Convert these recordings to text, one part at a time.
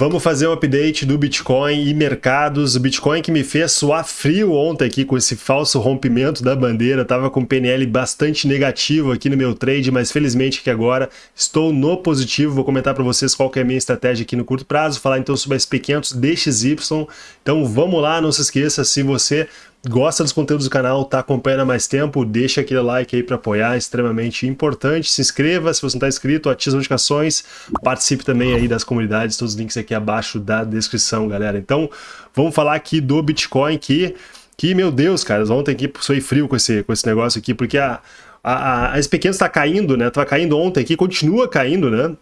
Vamos fazer um update do Bitcoin e mercados. O Bitcoin que me fez suar frio ontem aqui com esse falso rompimento da bandeira. Tava com PNL bastante negativo aqui no meu trade, mas felizmente que agora estou no positivo. Vou comentar para vocês qual é a minha estratégia aqui no curto prazo, falar então sobre a SP500 DXY. Então vamos lá, não se esqueça, se você gosta dos conteúdos do canal, tá acompanhando há mais tempo, deixa aquele like aí para apoiar, é extremamente importante. Se inscreva se você não está inscrito, ative as notificações, participe também aí das comunidades, todos os links aqui abaixo da descrição, galera. Então, vamos falar aqui do Bitcoin que, que meu Deus, cara, ontem aqui foi frio com esse, com esse negócio aqui, porque a, a, a SP500 está caindo, né? Tava caindo ontem aqui, continua caindo, né?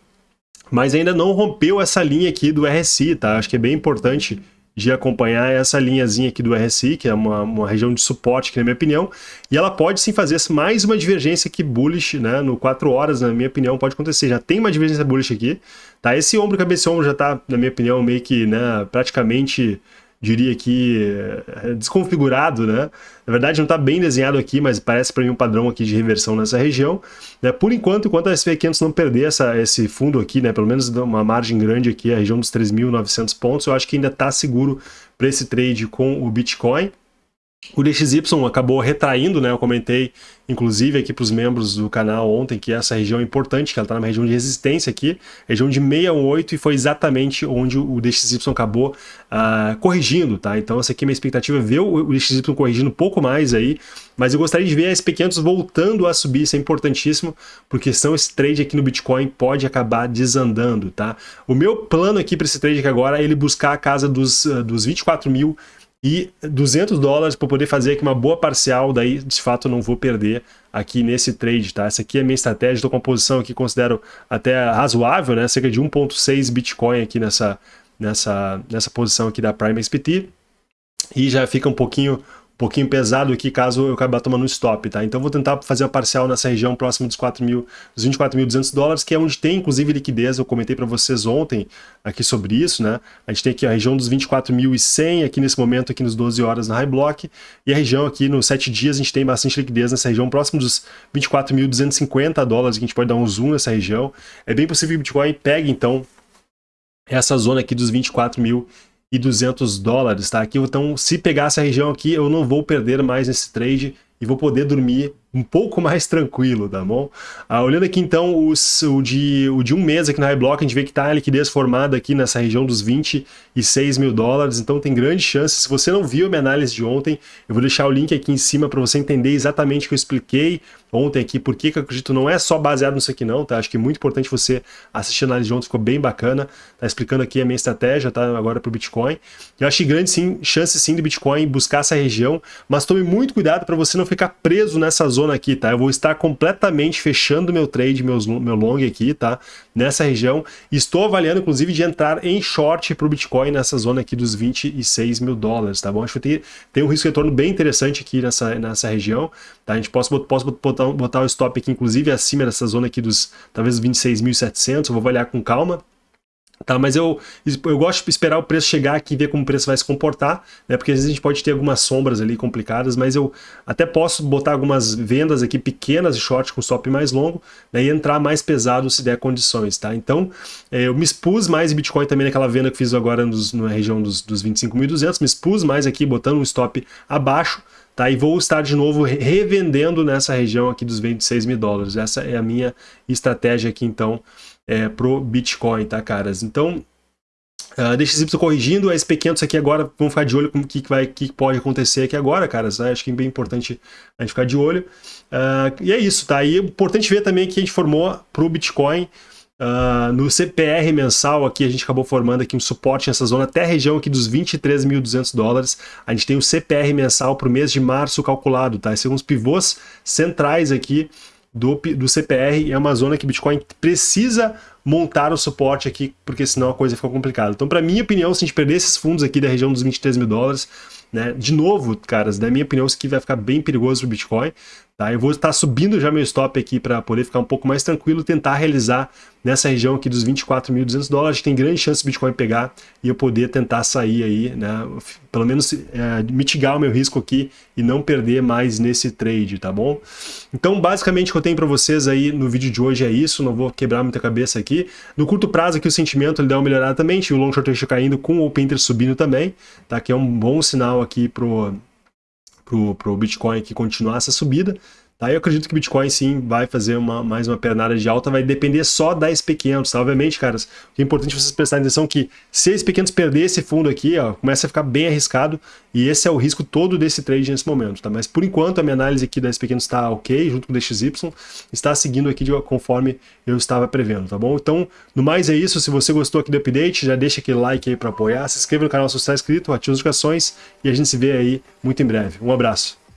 Mas ainda não rompeu essa linha aqui do RSI, tá? Acho que é bem importante de acompanhar essa linhazinha aqui do RSI, que é uma, uma região de suporte, que na minha opinião, e ela pode sim fazer mais uma divergência aqui bullish, né, no 4 horas, na minha opinião, pode acontecer, já tem uma divergência bullish aqui, tá, esse ombro, cabeça ombro já tá, na minha opinião, meio que, né, praticamente diria que eh, desconfigurado, né? Na verdade não está bem desenhado aqui, mas parece para mim um padrão aqui de reversão nessa região. Né? Por enquanto, enquanto a SP500 não perder essa, esse fundo aqui, né? pelo menos uma margem grande aqui, a região dos 3.900 pontos, eu acho que ainda está seguro para esse trade com o Bitcoin. O DXY acabou retraindo, né? Eu comentei, inclusive, aqui para os membros do canal ontem, que essa região é importante, que ela está numa região de resistência aqui, região de 618, e foi exatamente onde o DXY acabou uh, corrigindo, tá? Então, essa aqui é minha expectativa, ver o DXY corrigindo um pouco mais aí, mas eu gostaria de ver a SP500 voltando a subir, isso é importantíssimo, porque senão esse trade aqui no Bitcoin pode acabar desandando, tá? O meu plano aqui para esse trade aqui agora é ele buscar a casa dos, uh, dos 24 mil e 200 dólares para poder fazer aqui uma boa parcial, daí de fato não vou perder aqui nesse trade, tá? Essa aqui é a minha estratégia, estou com a posição aqui considero até razoável, né? Cerca de 1.6 Bitcoin aqui nessa, nessa, nessa posição aqui da Prime XPT e já fica um pouquinho pouquinho pesado aqui caso eu acabar tomando um stop, tá? Então vou tentar fazer uma parcial nessa região próxima dos, 4 mil, dos 24.200 dólares, que é onde tem inclusive liquidez, eu comentei para vocês ontem aqui sobre isso, né? A gente tem aqui a região dos 24.100 aqui nesse momento, aqui nos 12 horas na High Block, e a região aqui nos 7 dias a gente tem bastante liquidez nessa região, próximo dos 24.250 dólares, que a gente pode dar um zoom nessa região. É bem possível que o Bitcoin pegue, então, essa zona aqui dos 24 mil e 200 dólares, tá? Aqui, então, se pegar essa região aqui, eu não vou perder mais nesse trade e vou poder dormir um pouco mais tranquilo, tá bom? Ah, olhando aqui então os, o, de, o de um mês aqui na iBlock, a gente vê que está a liquidez formada aqui nessa região dos 26 mil dólares, então tem grande chance. Se você não viu minha análise de ontem, eu vou deixar o link aqui em cima para você entender exatamente o que eu expliquei ontem aqui, por que eu acredito não é só baseado nisso aqui não, tá? Acho que é muito importante você assistir a análise de ontem, ficou bem bacana, tá explicando aqui a minha estratégia, tá? Agora para o Bitcoin. Eu acho grande sim, chance sim do Bitcoin buscar essa região, mas tome muito cuidado para você não ficar preso nessa zona aqui, tá? Eu vou estar completamente fechando meu trade, meus, meu long aqui, tá? Nessa região. Estou avaliando, inclusive, de entrar em short para o Bitcoin nessa zona aqui dos 26 mil dólares, tá bom? Acho que tem, tem um risco de retorno bem interessante aqui nessa, nessa região, tá? A gente posso, posso botar, botar o stop aqui, inclusive, acima dessa zona aqui dos, talvez, 26.700, eu vou avaliar com calma, Tá, mas eu, eu gosto de esperar o preço chegar aqui e ver como o preço vai se comportar, né? Porque às vezes a gente pode ter algumas sombras ali complicadas, mas eu até posso botar algumas vendas aqui pequenas de short com stop mais longo né? e entrar mais pesado se der condições, tá? Então, é, eu me expus mais em Bitcoin também naquela venda que fiz agora nos, na região dos, dos 25.200, me expus mais aqui botando um stop abaixo, Tá, e vou estar de novo revendendo nessa região aqui dos 26 mil dólares. Essa é a minha estratégia aqui, então, é, pro Bitcoin, tá, caras? Então, uh, DXY corrigindo, a SP500 aqui agora, vamos ficar de olho com o que, vai, que pode acontecer aqui agora, caras, né? acho que é bem importante a gente ficar de olho. Uh, e é isso, tá? E é importante ver também que a gente formou pro Bitcoin, Uh, no CPR mensal aqui a gente acabou formando aqui um suporte nessa zona até a região aqui dos 23.200 dólares. A gente tem o CPR mensal para o mês de março calculado, tá? Esses são os pivôs centrais aqui do, do CPR, é uma zona que Bitcoin precisa montar o suporte aqui, porque senão a coisa fica complicada. Então, para minha opinião, se a gente perder esses fundos aqui da região dos 23 mil dólares, né, de novo, caras, na minha opinião, isso aqui vai ficar bem perigoso para o Bitcoin, Tá? Eu vou estar subindo já meu stop aqui para poder ficar um pouco mais tranquilo, tentar realizar nessa região aqui dos 24.200 dólares, tem grande chance do Bitcoin pegar e eu poder tentar sair aí, né? pelo menos é, mitigar o meu risco aqui e não perder mais nesse trade, tá bom? Então basicamente o que eu tenho para vocês aí no vídeo de hoje é isso, não vou quebrar muita cabeça aqui, aqui. No curto prazo aqui o sentimento ele dá uma melhorada também, tinha o long short caindo com o open interest subindo também, tá? Que é um bom sinal aqui pro, pro, pro Bitcoin que continuar essa subida. Tá, eu acredito que Bitcoin sim vai fazer uma, mais uma pernada de alta, vai depender só da SP500, tá? Obviamente, caras, o que é importante vocês prestarem atenção é que se a SP500 perder esse fundo aqui, ó, começa a ficar bem arriscado e esse é o risco todo desse trade nesse momento, tá? Mas por enquanto a minha análise aqui da SP500 está ok, junto com o DXY, está seguindo aqui de, conforme eu estava prevendo, tá bom? Então, no mais é isso, se você gostou aqui do update, já deixa aquele like aí para apoiar, se inscreva no canal se você está inscrito, ative as notificações e a gente se vê aí muito em breve. Um abraço.